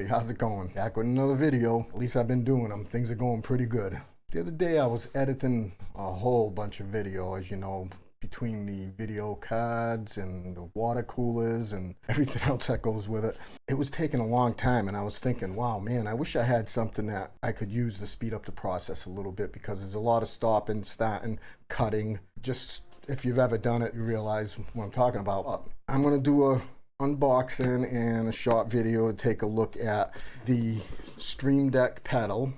everybody, how's it going? Back with another video. At least I've been doing them. Things are going pretty good. The other day I was editing a whole bunch of video, as you know, between the video cards and the water coolers and everything else that goes with it. It was taking a long time and I was thinking, wow, man, I wish I had something that I could use to speed up the process a little bit because there's a lot of stopping, starting, cutting. Just if you've ever done it, you realize what I'm talking about. I'm going to do a unboxing and a short video to take a look at the Stream Deck pedal.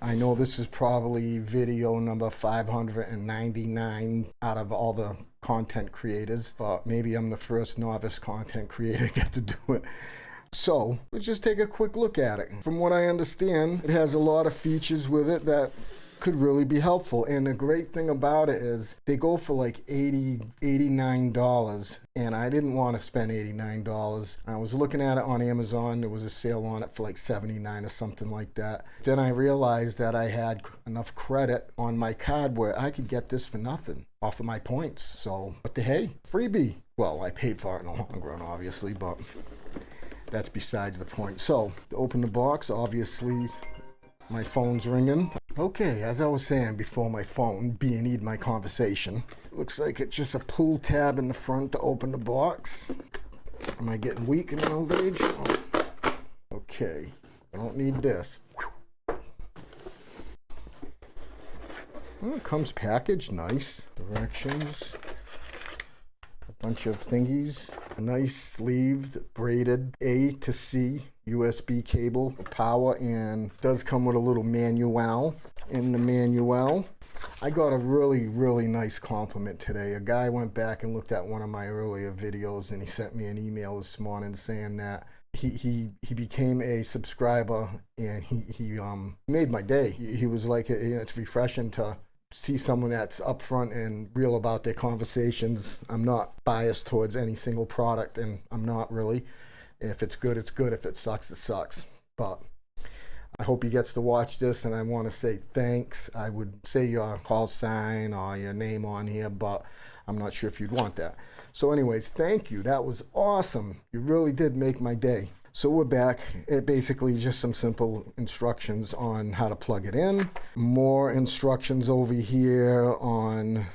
I know this is probably video number 599 out of all the content creators, but maybe I'm the first novice content creator to get to do it. So let's just take a quick look at it. From what I understand, it has a lot of features with it that could really be helpful. And the great thing about it is they go for like 80 $89 and I didn't want to spend $89. I was looking at it on Amazon. There was a sale on it for like 79 or something like that. Then I realized that I had enough credit on my card where I could get this for nothing off of my points. So, what the hey, freebie. Well, I paid for it in the long run, obviously, but that's besides the point. So, to open the box, obviously my phone's ringing. Okay, as I was saying before my phone being my conversation, looks like it's just a pull tab in the front to open the box. Am I getting weak in old age? Oh. Okay, I don't need this. Well, it comes packaged nice. Directions. A bunch of thingies. A nice sleeved, braided A to C USB cable, power, and does come with a little manual. In the manual, I got a really, really nice compliment today. A guy went back and looked at one of my earlier videos and he sent me an email this morning saying that he, he, he became a subscriber and he, he um, made my day. He, he was like, you know, it's refreshing to see someone that's upfront and real about their conversations. I'm not biased towards any single product and I'm not really. If it's good, it's good. If it sucks, it sucks. But I hope he gets to watch this, and I want to say thanks. I would say your call sign or your name on here, but I'm not sure if you'd want that. So anyways, thank you. That was awesome. You really did make my day. So we're back. It basically just some simple instructions on how to plug it in. More instructions over here on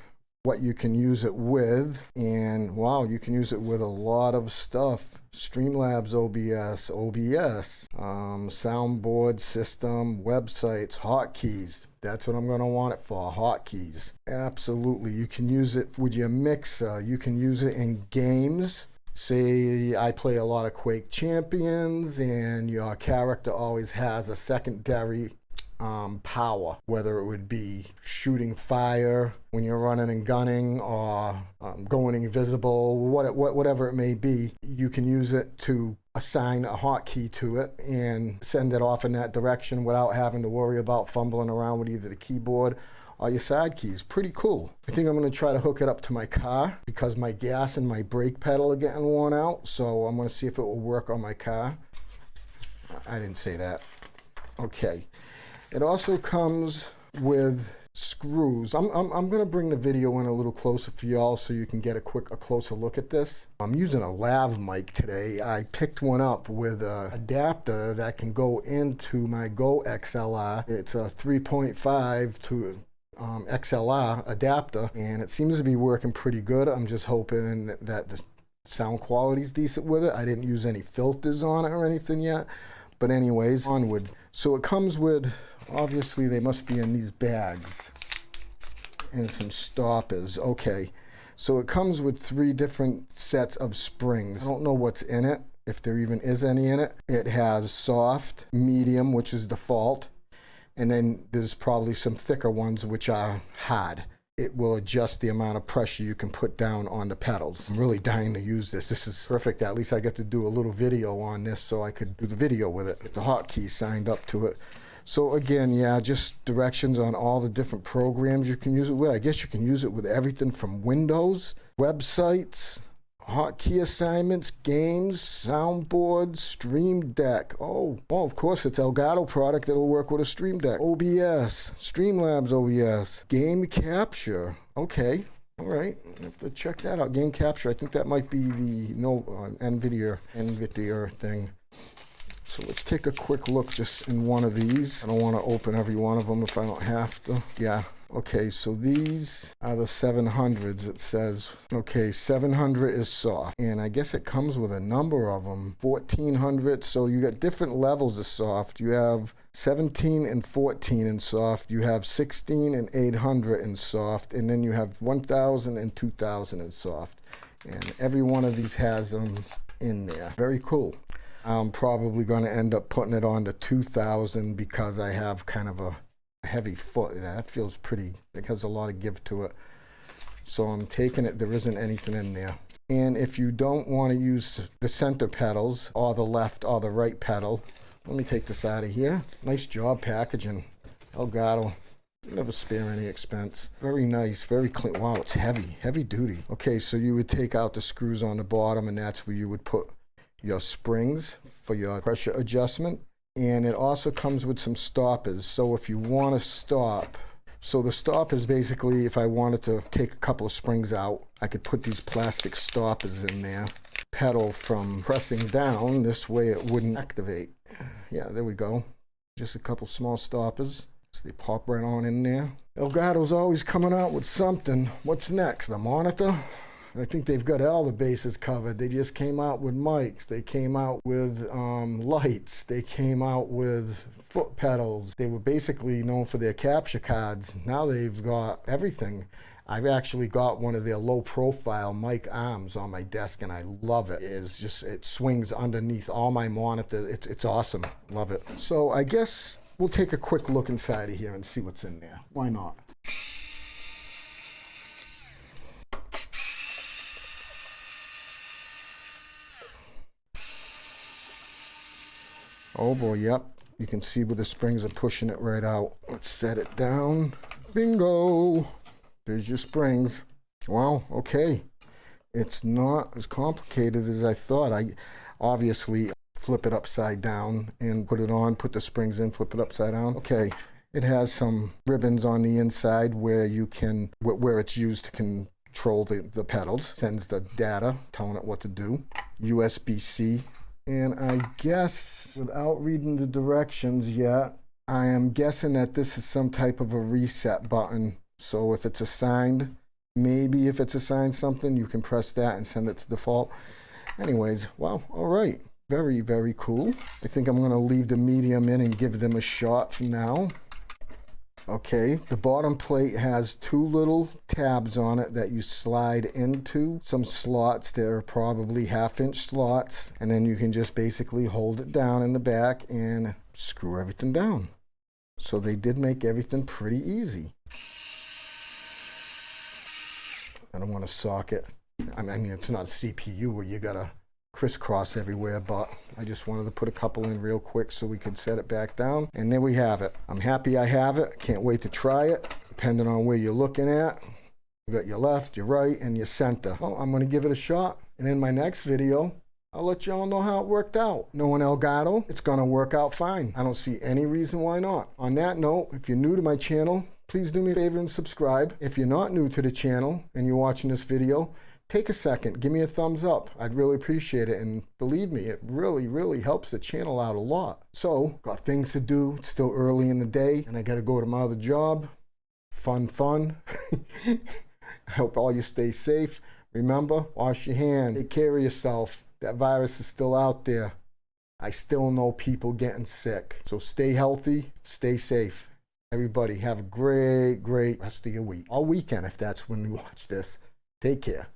what you can use it with. And wow, you can use it with a lot of stuff. Streamlabs OBS, OBS, um, soundboard system, websites, hotkeys. That's what I'm going to want it for, hotkeys. Absolutely. You can use it with your mixer. You can use it in games. Say I play a lot of Quake Champions and your character always has a secondary um, power, whether it would be shooting fire when you're running and gunning or um, going invisible, what, what, whatever it may be, you can use it to assign a hotkey to it and send it off in that direction without having to worry about fumbling around with either the keyboard or your side keys. Pretty cool. I think I'm going to try to hook it up to my car because my gas and my brake pedal are getting worn out. So I'm going to see if it will work on my car. I didn't say that. Okay. It also comes with screws. I'm, I'm, I'm going to bring the video in a little closer for y'all so you can get a quick, a closer look at this. I'm using a lav mic today. I picked one up with a adapter that can go into my Go XLR. It's a 3.5 to um, XLR adapter and it seems to be working pretty good. I'm just hoping that the sound quality is decent with it. I didn't use any filters on it or anything yet. But anyways, onward. So it comes with Obviously, they must be in these bags. And some stoppers. Okay. So it comes with three different sets of springs. I don't know what's in it, if there even is any in it. It has soft, medium, which is default, and then there's probably some thicker ones which are hard. It will adjust the amount of pressure you can put down on the pedals. I'm really dying to use this. This is perfect. At least I get to do a little video on this so I could do the video with it. Get the hotkey signed up to it. So again, yeah, just directions on all the different programs you can use it with. I guess you can use it with everything from Windows, websites, hotkey assignments, games, soundboards, Stream Deck. Oh, well, of course, it's Elgato product that'll work with a Stream Deck. OBS, Streamlabs OBS, Game Capture. Okay, all right, I have to check that out. Game Capture. I think that might be the no uh, NVIDIA NVIDIA thing. So let's take a quick look just in one of these. I don't want to open every one of them if I don't have to. Yeah, Okay, so these are the 700s. It says, okay, 700 is soft. And I guess it comes with a number of them. 1400, so you got different levels of soft. You have 17 and 14 in soft. You have 16 and 800 in soft. And then you have 1000 and 2000 in soft. And every one of these has them in there. Very cool. I'm probably going to end up putting it on to 2000 because I have kind of a heavy foot. That feels pretty, it has a lot of give to it. So I'm taking it, there isn't anything in there. And if you don't want to use the center pedals or the left or the right pedal, let me take this out of here. Nice job packaging. Elgato. Never spare any expense. Very nice, very clean. Wow, it's heavy, heavy duty. Okay, so you would take out the screws on the bottom and that's where you would put your springs for your pressure adjustment and it also comes with some stoppers. So if you want to stop, so the stop is basically if I wanted to take a couple of springs out, I could put these plastic stoppers in there. Pedal from pressing down, this way it wouldn't activate. Yeah, there we go. Just a couple small stoppers. So they pop right on in there. Elgato's always coming out with something. What's next? The monitor? I think they've got all the bases covered. They just came out with mics. They came out with um, lights. They came out with foot pedals. They were basically known for their capture cards. Now they've got everything. I've actually got one of their low profile mic arms on my desk and I love it. It's just, it swings underneath all my monitors. It's, it's awesome. Love it. So I guess we'll take a quick look inside of here and see what's in there. Why not? Oh boy, yep. You can see where the springs are pushing it right out. Let's set it down. Bingo! There's your springs. Wow, okay. It's not as complicated as I thought. I obviously flip it upside down and put it on, put the springs in, flip it upside down. Okay, it has some ribbons on the inside where you can, where it's used to control the, the pedals. Sends the data, telling it what to do. USB-C and I guess, without reading the directions yet, I am guessing that this is some type of a reset button. So if it's assigned, maybe if it's assigned something, you can press that and send it to default. Anyways, well, all right. Very, very cool. I think I'm going to leave the medium in and give them a shot for now. Okay, the bottom plate has two little tabs on it that you slide into some slots. They're probably half inch slots. And then you can just basically hold it down in the back and screw everything down. So they did make everything pretty easy. I don't want to socket. I mean, it's not a CPU where you gotta crisscross everywhere, but I just wanted to put a couple in real quick so we could set it back down. And there we have it. I'm happy I have it. Can't wait to try it, depending on where you're looking at. You got your left, your right, and your center. Well, I'm gonna give it a shot. And in my next video, I'll let y'all know how it worked out. Knowing Elgato, it's gonna work out fine. I don't see any reason why not. On that note, if you're new to my channel, please do me a favor and subscribe. If you're not new to the channel and you're watching this video, take a second, give me a thumbs up. I'd really appreciate it. And believe me, it really, really helps the channel out a lot. So, got things to do. It's still early in the day, and I got to go to my other job. Fun, fun. I hope all you stay safe. Remember, wash your hands. Take care of yourself. That virus is still out there. I still know people getting sick. So stay healthy, stay safe. Everybody have a great, great rest of your week. All weekend if that's when you watch this. Take care.